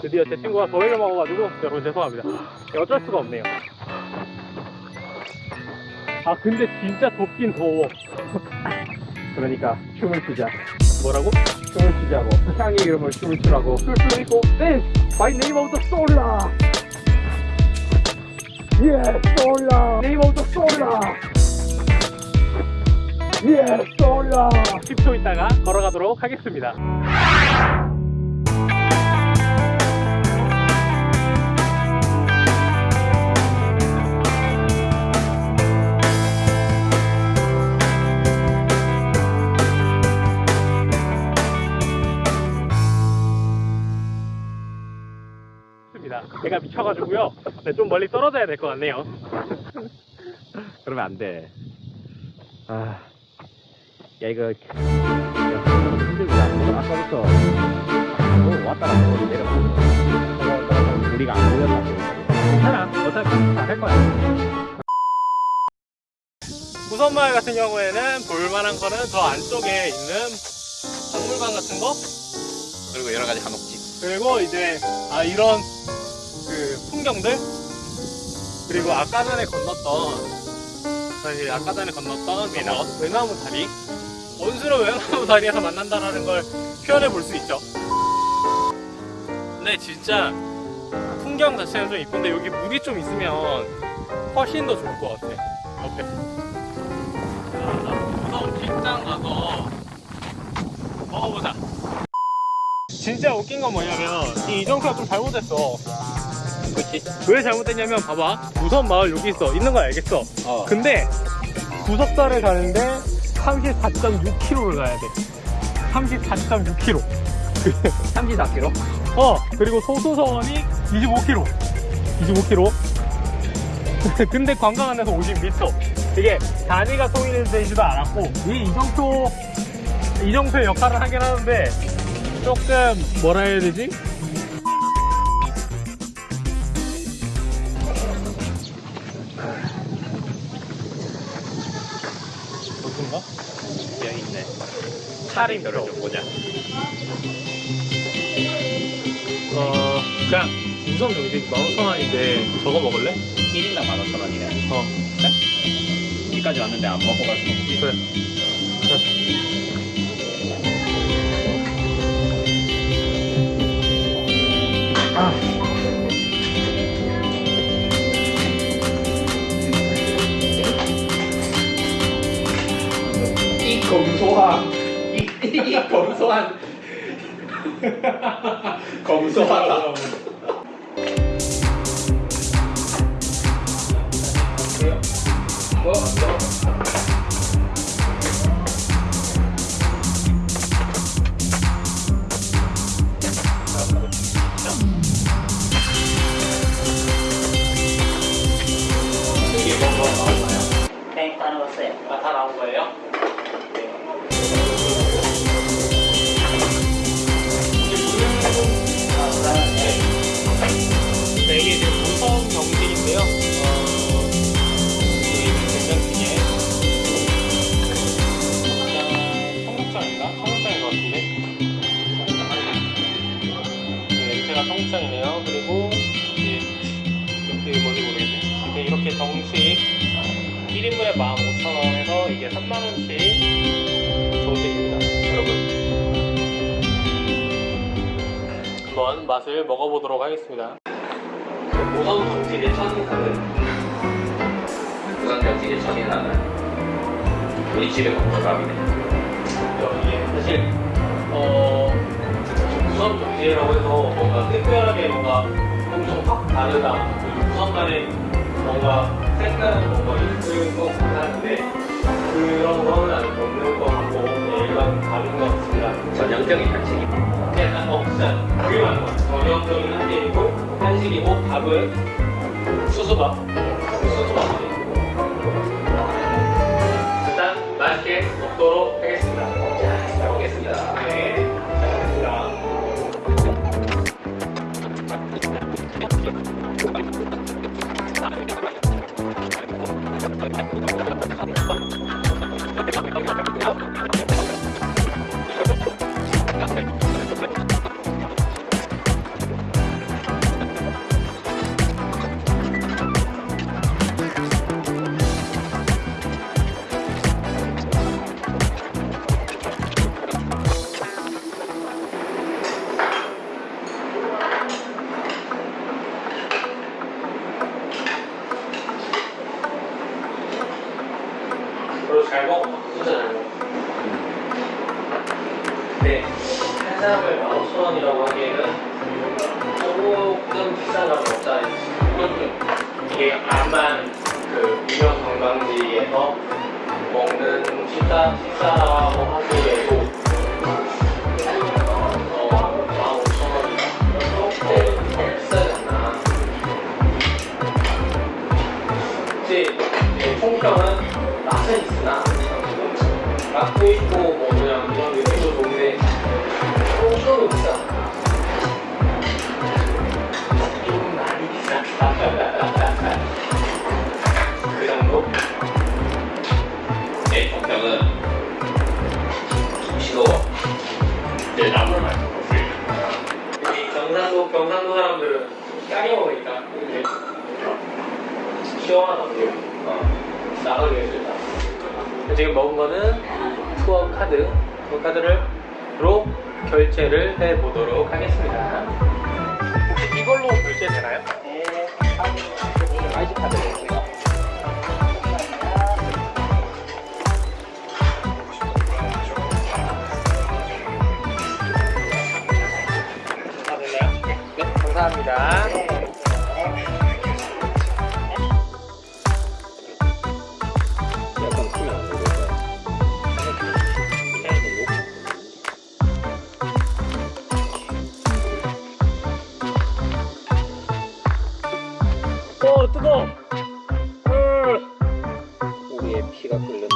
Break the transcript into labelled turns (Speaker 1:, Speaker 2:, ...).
Speaker 1: 드디어 제 친구가 더위를 먹어가지고 여러분 죄송합니다. 네, 어쩔 수가 없네요. 아 근데 진짜 덥긴 더워. 그러니까 춤을 추자. 뭐라고? 춤을 추자고. 향의 이름을 춤을 추라고. 춤을 있고 댄스 by name of the solar. Yeah, solar. name of the solar. Yeah, solar. 10초 있다가 걸어가도록 하겠습니다. 있습니다. 제가 미쳐가지고요. 네, 좀 멀리 떨어져야 될 것 같네요.
Speaker 2: 그러면 안 돼. 아, 야 이거. 이거 아까부터 뭐 왔다 갔다 거리 내려가고 우리가 안 보였다고.
Speaker 1: 괜찮아. 어차피 다할 거야. 부선마을 같은 경우에는 볼만한 거는 저 안쪽에 있는 박물관 같은 거
Speaker 2: 그리고 여러 가지 한옥집.
Speaker 1: 그리고 이제 아 이런 그 풍경들? 그리고 아까 전에 건넜던 저희 아까 전에 건넜던 외나무, 외나무 다리? 원수로 외나무 다리에서 만난다라는 걸 표현해 볼 수 있죠. 근데 진짜 풍경 자체는 좀 이쁜데 여기 물이 좀 있으면 훨씬 더 좋을 것 같아. 옆에 우선 뒷장 가서 먹어보자. 진짜 웃긴 건 뭐냐면 이 이정표가 좀 잘못됐어
Speaker 2: 그렇지?
Speaker 1: 왜 잘못됐냐면 봐봐 우선 마을 여기 있어 있는 거 알겠어
Speaker 2: 어.
Speaker 1: 근데 구석사를 가는데 34.6km를 가야 돼 34.6km
Speaker 2: 34km?
Speaker 1: 어 그리고 소수서원이 25km 25km 근데 관광 안에서 50m 이게 단위가 통일되지도 않았고 이 이정표 이정표의 역할을 하긴 하는데 조금 뭐라 해야 되지? 차림표
Speaker 2: 좀 보자.
Speaker 1: 어 그냥 우선 정식 15,000원인데 저거 먹을래?
Speaker 2: 1인당 15,000원이네.
Speaker 1: 어
Speaker 2: 여기까지 왔는데 안 먹고 갈순 없지.
Speaker 1: 그래 아.
Speaker 2: 이 검소한 이, 이 검소한 검소하다.
Speaker 3: 네, 다녀왔어요.
Speaker 1: 아, 다 나온 거예요? 한번 맛을 먹어보도록 하겠습니다. 모성 정식의 첫인상은
Speaker 2: 부산 정식의 첫인상은 우리 집에 먹어갑이네.
Speaker 1: 이게 사실 어 무선 정지라고 해서 뭔가 특별하게 뭔가 엄청 확 다르다 무선간에 뭔가 색다른 뭔가 있을 잘 먹고
Speaker 2: 혼자 잘 먹고 한
Speaker 1: 사람을 15,000원이라고 하기에는 조금 비싼 걸 먹자 이게 암만 그 유명 관광지에서 먹는 식사, 식사라고 하기에도 어, 평가를 은 있으나 맛도 있고 뭐 그냥 이런 느낌도 좋은데 조금 비싸. 좀 많이 비싸다. 그 정도?
Speaker 2: 내 평평은 싱거워. 내 나물 말고
Speaker 1: 이 경상도 경상도 사람들은 짜게 먹으니까 이렇게 시원하다고
Speaker 2: 어.
Speaker 1: 나가게 해준다. 지금 먹은 거는 투어 카드, 투어 카드를로 결제를 해 보도록 하겠습니다. 혹시 이걸로 결제 되나요? 어, 뜨거.
Speaker 2: 우리의 피가 끓는